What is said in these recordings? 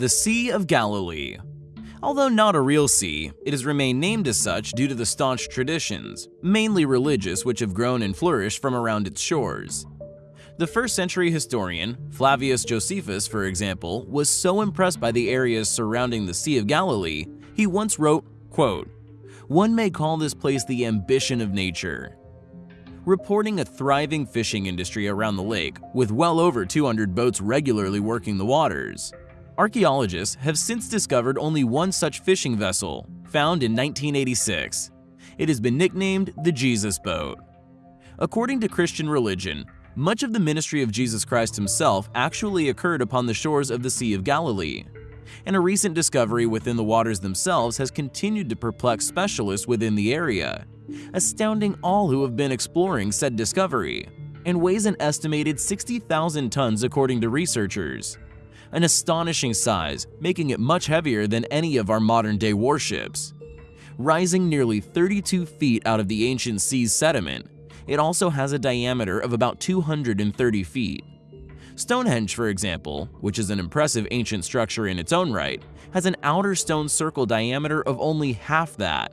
The Sea of Galilee Although not a real sea, it has remained named as such due to the staunch traditions, mainly religious, which have grown and flourished from around its shores. The first century historian, Flavius Josephus, for example, was so impressed by the areas surrounding the Sea of Galilee, he once wrote, quote, One may call this place the ambition of nature. Reporting a thriving fishing industry around the lake, with well over 200 boats regularly working the waters. Archaeologists have since discovered only one such fishing vessel, found in 1986. It has been nicknamed the Jesus Boat. According to Christian religion, much of the ministry of Jesus Christ himself actually occurred upon the shores of the Sea of Galilee, and a recent discovery within the waters themselves has continued to perplex specialists within the area, astounding all who have been exploring said discovery, and weighs an estimated 60,000 tons according to researchers. An astonishing size, making it much heavier than any of our modern-day warships. Rising nearly 32 feet out of the ancient sea's sediment, it also has a diameter of about 230 feet. Stonehenge, for example, which is an impressive ancient structure in its own right, has an outer stone circle diameter of only half that.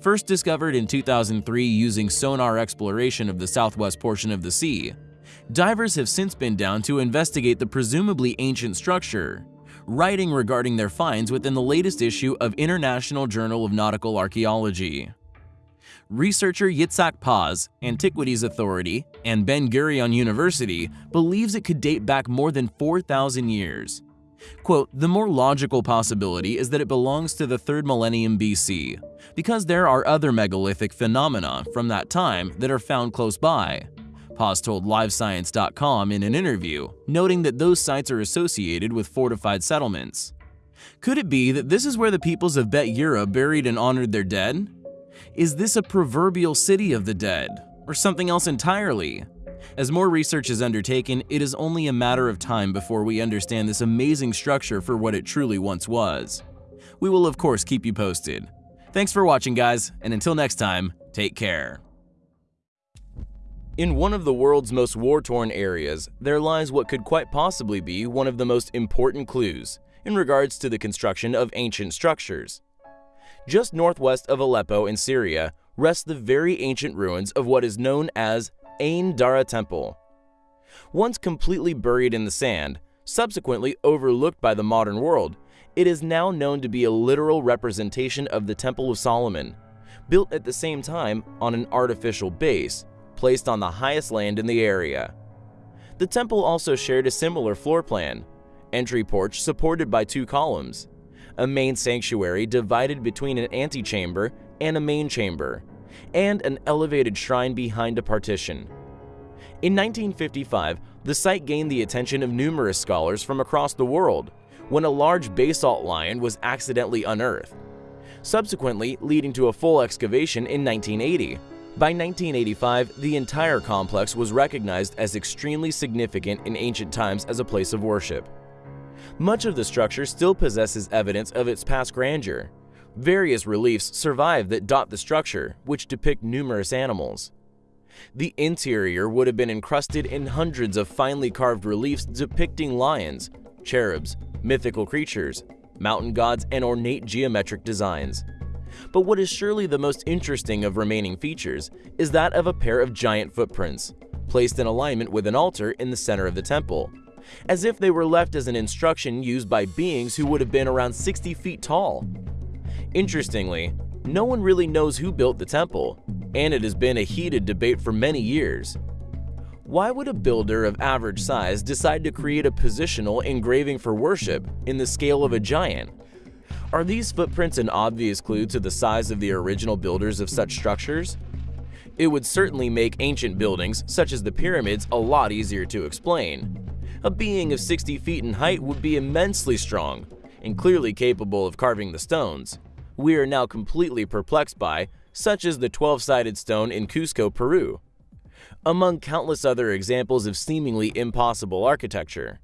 First discovered in 2003 using sonar exploration of the southwest portion of the sea, divers have since been down to investigate the presumably ancient structure, writing regarding their finds within the latest issue of International Journal of Nautical Archaeology researcher Yitzhak Paz, Antiquities Authority, and Ben Gurion University believes it could date back more than 4,000 years. Quote, the more logical possibility is that it belongs to the 3rd millennium BC, because there are other megalithic phenomena from that time that are found close by. Paz told LiveScience.com in an interview, noting that those sites are associated with fortified settlements. Could it be that this is where the peoples of Bet Yerah buried and honored their dead? Is this a proverbial city of the dead, or something else entirely? As more research is undertaken, it is only a matter of time before we understand this amazing structure for what it truly once was. We will of course keep you posted. Thanks for watching guys, and until next time, take care. In one of the world's most war-torn areas, there lies what could quite possibly be one of the most important clues in regards to the construction of ancient structures. Just northwest of Aleppo in Syria rest the very ancient ruins of what is known as Ain Dara Temple. Once completely buried in the sand, subsequently overlooked by the modern world, it is now known to be a literal representation of the Temple of Solomon, built at the same time on an artificial base, placed on the highest land in the area. The temple also shared a similar floor plan, entry porch supported by two columns, a main sanctuary divided between an antechamber and a main chamber, and an elevated shrine behind a partition. In 1955, the site gained the attention of numerous scholars from across the world when a large basalt lion was accidentally unearthed, subsequently leading to a full excavation in 1980. By 1985, the entire complex was recognized as extremely significant in ancient times as a place of worship. Much of the structure still possesses evidence of its past grandeur. Various reliefs survive that dot the structure, which depict numerous animals. The interior would have been encrusted in hundreds of finely carved reliefs depicting lions, cherubs, mythical creatures, mountain gods, and ornate geometric designs. But what is surely the most interesting of remaining features is that of a pair of giant footprints, placed in alignment with an altar in the center of the temple, as if they were left as an instruction used by beings who would have been around 60 feet tall. Interestingly, no one really knows who built the temple, and it has been a heated debate for many years. Why would a builder of average size decide to create a positional engraving for worship in the scale of a giant? Are these footprints an obvious clue to the size of the original builders of such structures? It would certainly make ancient buildings, such as the pyramids, a lot easier to explain. A being of 60 feet in height would be immensely strong and clearly capable of carving the stones. We are now completely perplexed by, such as the 12-sided stone in Cusco, Peru, among countless other examples of seemingly impossible architecture.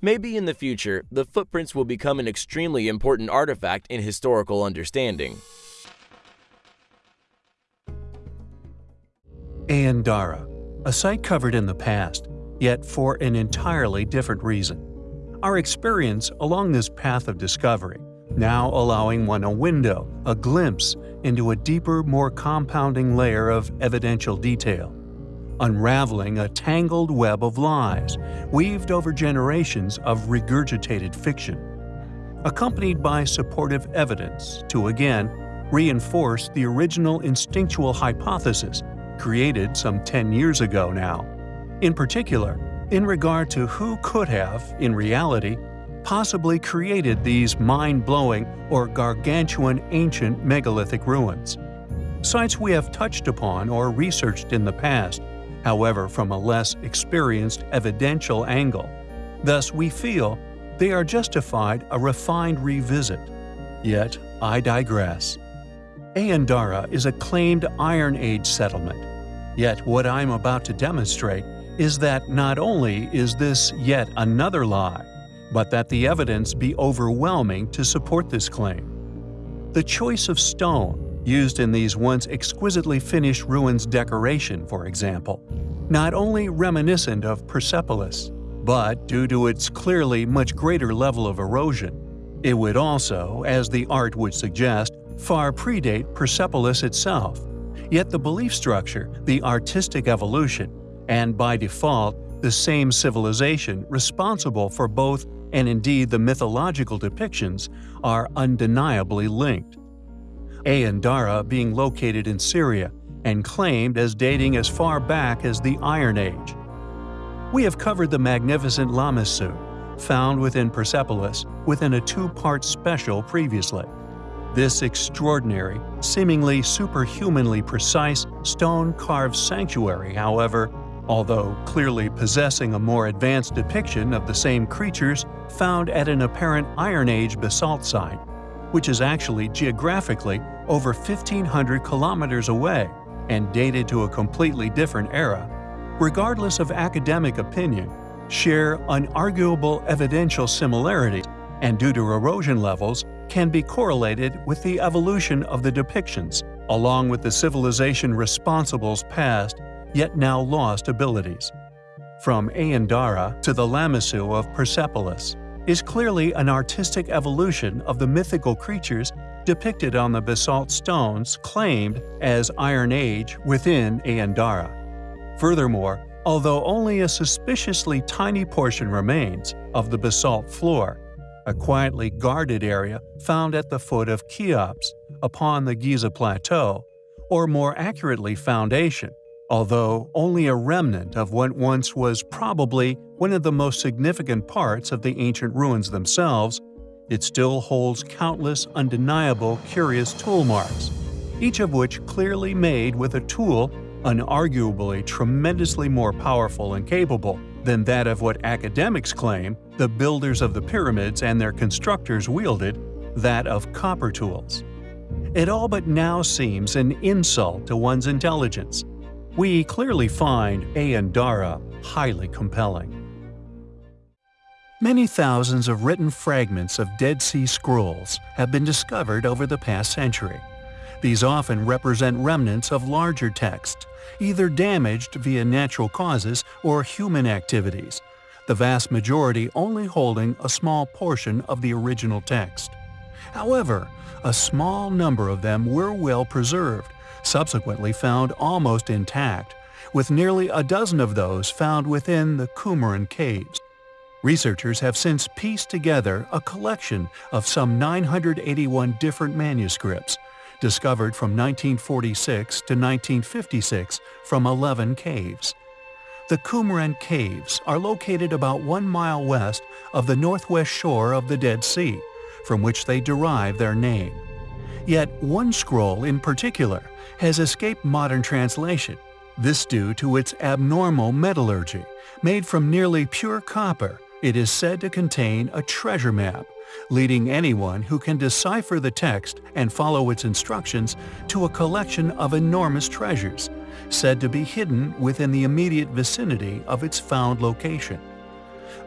Maybe in the future, the footprints will become an extremely important artifact in historical understanding. Ain Dara, a site covered in the past, yet for an entirely different reason. Our experience along this path of discovery, now allowing one a window, a glimpse into a deeper, more compounding layer of evidential detail, unraveling a tangled web of lies weaved over generations of regurgitated fiction, accompanied by supportive evidence to again reinforce the original instinctual hypothesis created some 10 years ago now. In particular, in regard to who could have, in reality, possibly created these mind-blowing or gargantuan ancient megalithic ruins. Sites we have touched upon or researched in the past, however from a less experienced evidential angle. Thus we feel they are justified a refined revisit. Yet I digress. Ain Dara is a claimed Iron Age settlement. Yet what I'm about to demonstrate is that not only is this yet another lie, but that the evidence be overwhelming to support this claim. The choice of stone used in these once exquisitely finished ruins decoration, for example, not only reminiscent of Persepolis, but due to its clearly much greater level of erosion, it would also, as the art would suggest, far predate Persepolis itself. Yet the belief structure, the artistic evolution, and by default, the same civilization responsible for both and indeed the mythological depictions are undeniably linked. Ain Dara being located in Syria and claimed as dating as far back as the Iron Age. We have covered the magnificent Lamassu, found within Persepolis within a two-part special previously. This extraordinary, seemingly superhumanly precise stone-carved sanctuary, however, although clearly possessing a more advanced depiction of the same creatures found at an apparent Iron Age basalt site, which is actually geographically over 1,500 kilometers away and dated to a completely different era, regardless of academic opinion, share unarguable evidential similarities and due to erosion levels can be correlated with the evolution of the depictions, along with the civilization responsible's past yet now lost abilities. From Ain Dara to the Lamassu of Persepolis is clearly an artistic evolution of the mythical creatures depicted on the basalt stones claimed as Iron Age within Ain Dara. Furthermore, although only a suspiciously tiny portion remains of the basalt floor, a quietly guarded area found at the foot of Cheops upon the Giza Plateau, or more accurately foundation, although only a remnant of what once was probably one of the most significant parts of the ancient ruins themselves, it still holds countless undeniable curious tool marks, each of which clearly made with a tool unarguably tremendously more powerful and capable than that of what academics claim the builders of the pyramids and their constructors wielded, that of copper tools. It all but now seems an insult to one's intelligence, we clearly find Ain Dara highly compelling. Many thousands of written fragments of Dead Sea Scrolls have been discovered over the past century. These often represent remnants of larger texts, either damaged via natural causes or human activities, the vast majority only holding a small portion of the original text. However, a small number of them were well preserved, subsequently found almost intact, with nearly a dozen of those found within the Qumran caves. Researchers have since pieced together a collection of some 981 different manuscripts, discovered from 1946 to 1956 from 11 caves. The Qumran Caves are located about one mile west of the northwest shore of the Dead Sea, from which they derive their name. Yet one scroll in particular has escaped modern translation, this due to its abnormal metallurgy. Made from nearly pure copper, it is said to contain a treasure map, leading anyone who can decipher the text and follow its instructions to a collection of enormous treasures, said to be hidden within the immediate vicinity of its found location.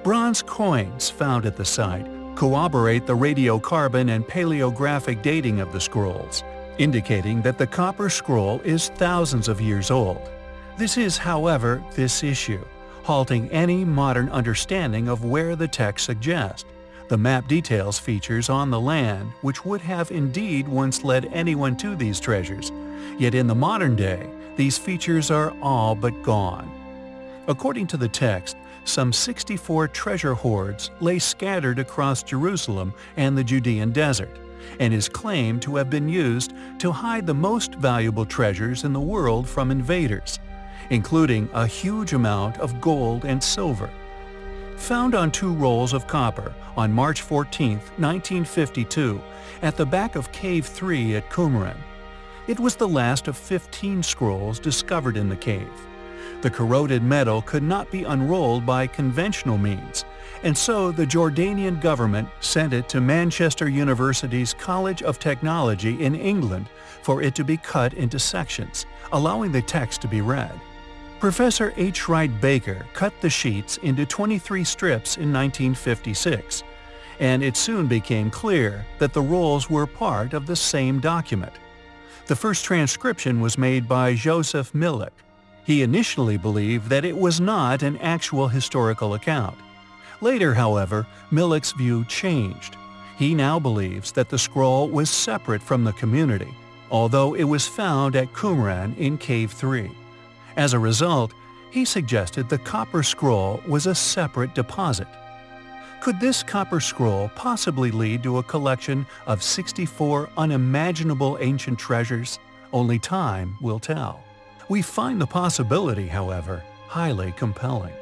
Bronze coins found at the site corroborate the radiocarbon and paleographic dating of the scrolls, indicating that the copper scroll is thousands of years old. This is, however, this issue, halting any modern understanding of where the text suggests. The map details features on the land which would have indeed once led anyone to these treasures, yet in the modern day, these features are all but gone. According to the text, some 64 treasure hoards lay scattered across Jerusalem and the Judean desert, and is claimed to have been used to hide the most valuable treasures in the world from invaders, including a huge amount of gold and silver. Found on two rolls of copper on March 14, 1952, at the back of Cave 3 at Qumran. It was the last of 15 scrolls discovered in the cave. The corroded metal could not be unrolled by conventional means, and so the Jordanian government sent it to Manchester University's College of Technology in England for it to be cut into sections, allowing the text to be read. Professor H. Wright Baker cut the sheets into 23 strips in 1956, and it soon became clear that the rolls were part of the same document. The first transcription was made by Joseph Milik. He initially believed that it was not an actual historical account. Later, however, Milik's view changed. He now believes that the scroll was separate from the community, although it was found at Qumran in Cave 3. As a result, he suggested the copper scroll was a separate deposit. Could this copper scroll possibly lead to a collection of 64 unimaginable ancient treasures? Only time will tell. We find the possibility, however, highly compelling.